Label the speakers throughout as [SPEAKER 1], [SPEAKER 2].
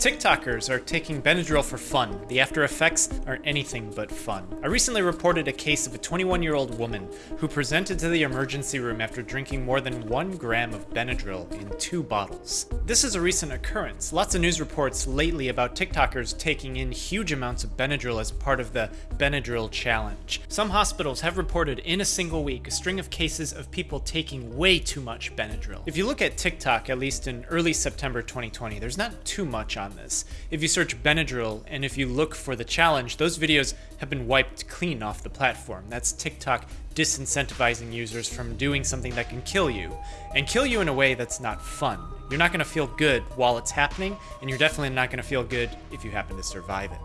[SPEAKER 1] TikTokers are taking Benadryl for fun. The after effects are anything but fun. I recently reported a case of a 21 year old woman who presented to the emergency room after drinking more than one gram of Benadryl in two bottles. This is a recent occurrence. Lots of news reports lately about TikTokers taking in huge amounts of Benadryl as part of the Benadryl challenge. Some hospitals have reported in a single week a string of cases of people taking way too much Benadryl. If you look at TikTok, at least in early September 2020, there's not too much on this. If you search Benadryl and if you look for the challenge, those videos have been wiped clean off the platform. That's TikTok disincentivizing users from doing something that can kill you, and kill you in a way that's not fun. You're not going to feel good while it's happening, and you're definitely not going to feel good if you happen to survive it.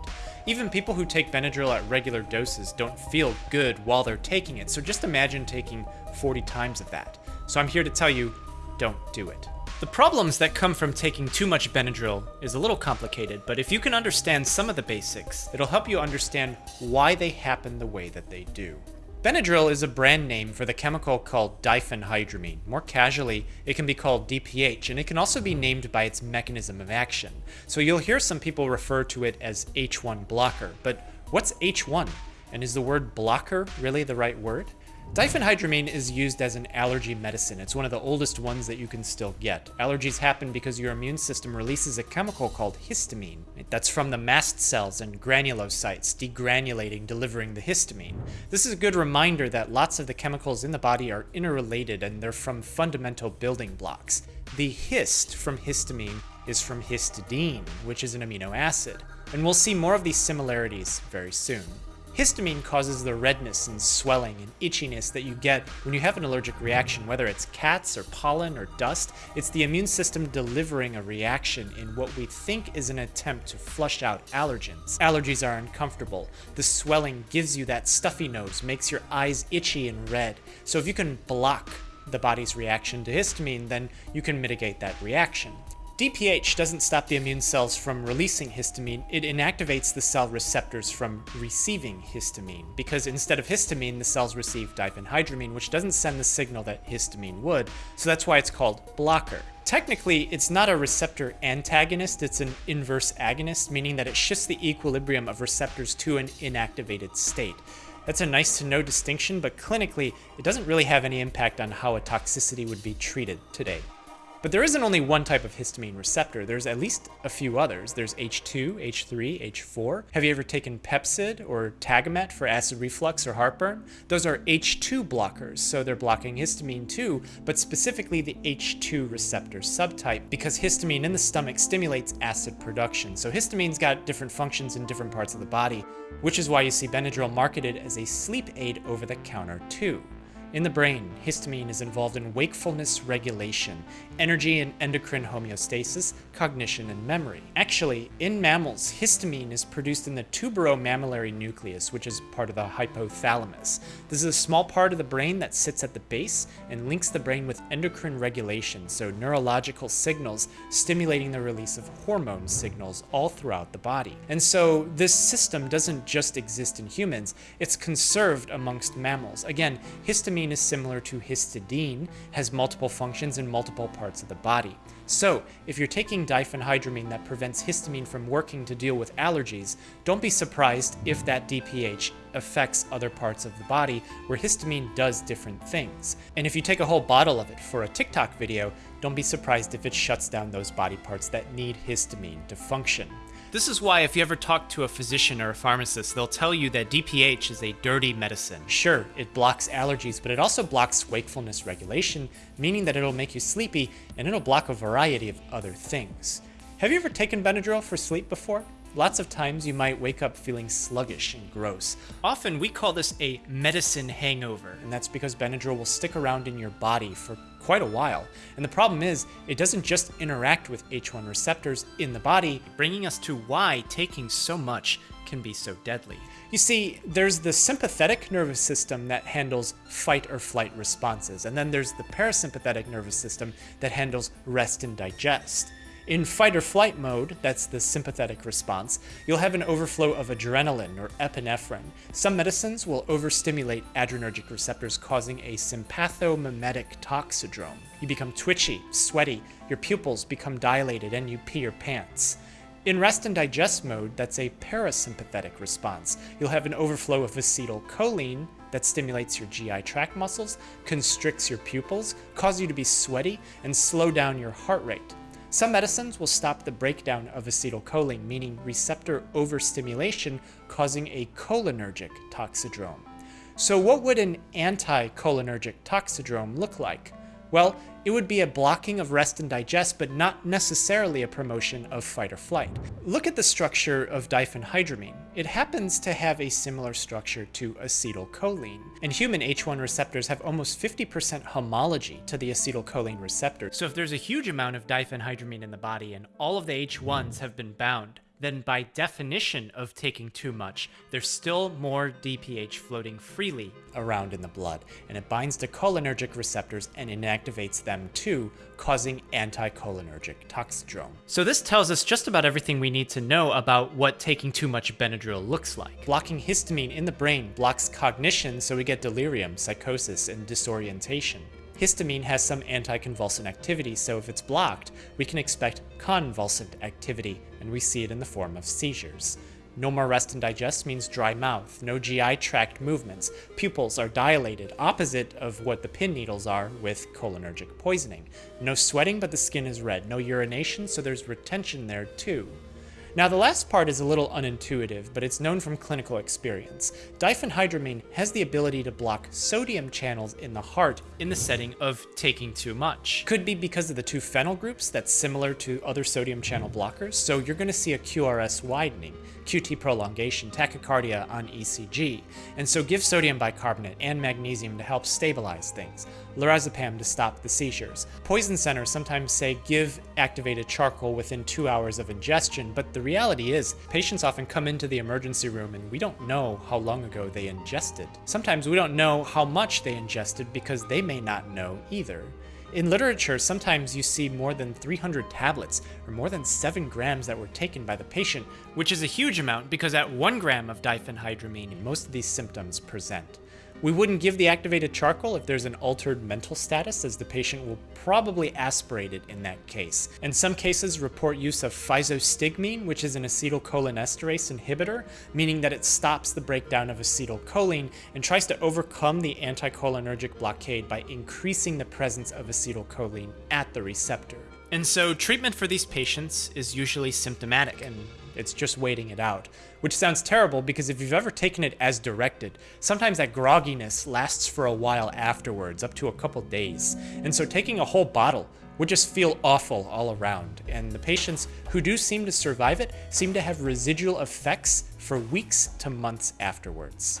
[SPEAKER 1] Even people who take Benadryl at regular doses don't feel good while they're taking it, so just imagine taking 40 times of that. So I'm here to tell you, don't do it. The problems that come from taking too much Benadryl is a little complicated, but if you can understand some of the basics, it'll help you understand why they happen the way that they do. Benadryl is a brand name for the chemical called diphenhydramine. More casually, it can be called DPH, and it can also be named by its mechanism of action. So you'll hear some people refer to it as H1 blocker, but what's H1? And is the word blocker really the right word? Diphenhydramine is used as an allergy medicine. It's one of the oldest ones that you can still get. Allergies happen because your immune system releases a chemical called histamine. That's from the mast cells and granulocytes, degranulating, delivering the histamine. This is a good reminder that lots of the chemicals in the body are interrelated and they're from fundamental building blocks. The hist from histamine is from histidine, which is an amino acid. And we'll see more of these similarities very soon. Histamine causes the redness and swelling and itchiness that you get when you have an allergic reaction, whether it's cats or pollen or dust. It's the immune system delivering a reaction in what we think is an attempt to flush out allergens. Allergies are uncomfortable. The swelling gives you that stuffy nose, makes your eyes itchy and red. So if you can block the body's reaction to histamine, then you can mitigate that reaction. DPH doesn't stop the immune cells from releasing histamine, it inactivates the cell receptors from receiving histamine, because instead of histamine, the cells receive diphenhydramine, which doesn't send the signal that histamine would, so that's why it's called blocker. Technically, it's not a receptor antagonist, it's an inverse agonist, meaning that it shifts the equilibrium of receptors to an inactivated state. That's a nice to know distinction, but clinically, it doesn't really have any impact on how a toxicity would be treated today. But there isn't only one type of histamine receptor, there's at least a few others. There's H2, H3, H4. Have you ever taken Pepcid or Tagamet for acid reflux or heartburn? Those are H2 blockers, so they're blocking histamine too, but specifically the H2 receptor subtype because histamine in the stomach stimulates acid production. So histamine's got different functions in different parts of the body, which is why you see Benadryl marketed as a sleep aid over the counter too. In the brain, histamine is involved in wakefulness regulation, energy and endocrine homeostasis, cognition, and memory. Actually, in mammals, histamine is produced in the tuberomammillary nucleus, which is part of the hypothalamus. This is a small part of the brain that sits at the base and links the brain with endocrine regulation, so neurological signals stimulating the release of hormone signals all throughout the body. And so this system doesn't just exist in humans, it's conserved amongst mammals. Again, histamine is similar to histidine, has multiple functions in multiple parts of the body. So, if you're taking diphenhydramine that prevents histamine from working to deal with allergies, don't be surprised if that DPH affects other parts of the body where histamine does different things. And if you take a whole bottle of it for a TikTok video, don't be surprised if it shuts down those body parts that need histamine to function. This is why if you ever talk to a physician or a pharmacist, they'll tell you that DPH is a dirty medicine. Sure, it blocks allergies, but it also blocks wakefulness regulation, meaning that it'll make you sleepy, and it'll block a variety of other things. Have you ever taken Benadryl for sleep before? Lots of times you might wake up feeling sluggish and gross. Often we call this a medicine hangover, and that's because Benadryl will stick around in your body for quite a while. And the problem is, it doesn't just interact with H1 receptors in the body, bringing us to why taking so much can be so deadly. You see, there's the sympathetic nervous system that handles fight or flight responses, and then there's the parasympathetic nervous system that handles rest and digest. In fight or flight mode, that's the sympathetic response, you'll have an overflow of adrenaline or epinephrine. Some medicines will overstimulate adrenergic receptors, causing a sympathomimetic toxidrome. You become twitchy, sweaty, your pupils become dilated, and you pee your pants. In rest and digest mode, that's a parasympathetic response. You'll have an overflow of acetylcholine that stimulates your GI tract muscles, constricts your pupils, cause you to be sweaty, and slow down your heart rate. Some medicines will stop the breakdown of acetylcholine, meaning receptor overstimulation, causing a cholinergic toxidrome. So what would an anticholinergic toxidrome look like? Well, it would be a blocking of rest and digest, but not necessarily a promotion of fight or flight. Look at the structure of diphenhydramine. It happens to have a similar structure to acetylcholine. And human H1 receptors have almost 50% homology to the acetylcholine receptor. So if there's a huge amount of diphenhydramine in the body and all of the H1s have been bound, then by definition of taking too much, there's still more DPH floating freely around in the blood, and it binds to cholinergic receptors and inactivates them too, causing anticholinergic toxidrome. So this tells us just about everything we need to know about what taking too much Benadryl looks like. Blocking histamine in the brain blocks cognition, so we get delirium, psychosis, and disorientation. Histamine has some anticonvulsant activity, so if it's blocked, we can expect convulsant activity, and we see it in the form of seizures. No more rest and digest means dry mouth, no GI tract movements, pupils are dilated, opposite of what the pin needles are with cholinergic poisoning. No sweating, but the skin is red. No urination, so there's retention there too. Now the last part is a little unintuitive, but it's known from clinical experience. Diphenhydramine has the ability to block sodium channels in the heart in the setting of taking too much. Could be because of the two phenyl groups that's similar to other sodium channel blockers, so you're going to see a QRS widening, QT prolongation, tachycardia on ECG, and so give sodium bicarbonate and magnesium to help stabilize things, lorazepam to stop the seizures. Poison centers sometimes say give activated charcoal within two hours of ingestion, but the reality is, patients often come into the emergency room and we don't know how long ago they ingested. Sometimes we don't know how much they ingested because they may not know either. In literature, sometimes you see more than 300 tablets, or more than 7 grams that were taken by the patient, which is a huge amount because at 1 gram of diphenhydramine, most of these symptoms present. We wouldn't give the activated charcoal if there's an altered mental status, as the patient will probably aspirate it in that case. In some cases, report use of physostigmine, which is an acetylcholinesterase inhibitor, meaning that it stops the breakdown of acetylcholine and tries to overcome the anticholinergic blockade by increasing the presence of acetylcholine at the receptor. And so treatment for these patients is usually symptomatic and it's just waiting it out. Which sounds terrible because if you've ever taken it as directed, sometimes that grogginess lasts for a while afterwards, up to a couple days. And so taking a whole bottle would just feel awful all around. And the patients who do seem to survive it seem to have residual effects for weeks to months afterwards.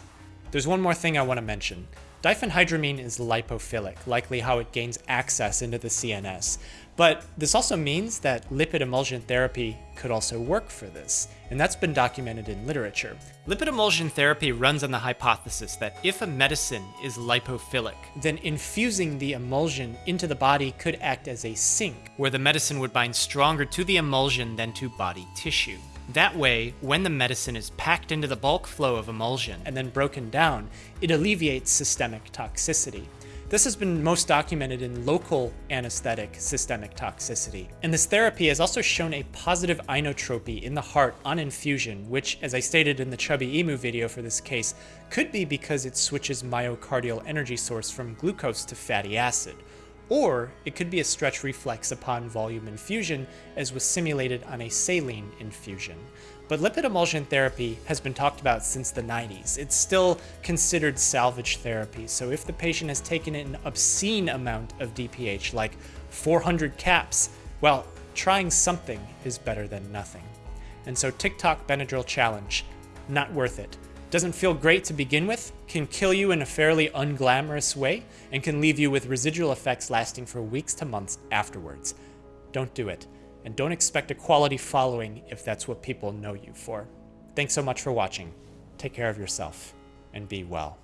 [SPEAKER 1] There's one more thing I want to mention. Diphenhydramine is lipophilic, likely how it gains access into the CNS. But this also means that lipid emulsion therapy could also work for this, and that's been documented in literature. Lipid emulsion therapy runs on the hypothesis that if a medicine is lipophilic, then infusing the emulsion into the body could act as a sink, where the medicine would bind stronger to the emulsion than to body tissue. That way, when the medicine is packed into the bulk flow of emulsion and then broken down, it alleviates systemic toxicity. This has been most documented in local anesthetic systemic toxicity. And this therapy has also shown a positive inotropy in the heart on infusion, which, as I stated in the Chubbyemu video for this case, could be because it switches myocardial energy source from glucose to fatty acid, or it could be a stretch reflex upon volume infusion, as was simulated on a saline infusion. But lipid emulsion therapy has been talked about since the 90s. It's still considered salvage therapy, so if the patient has taken an obscene amount of DPH, like 400 caps, well, trying something is better than nothing. And so TikTok Benadryl Challenge, not worth it doesn't feel great to begin with, can kill you in a fairly unglamorous way, and can leave you with residual effects lasting for weeks to months afterwards. Don't do it, and don't expect a quality following if that's what people know you for. Thanks so much for watching. Take care of yourself, and be well.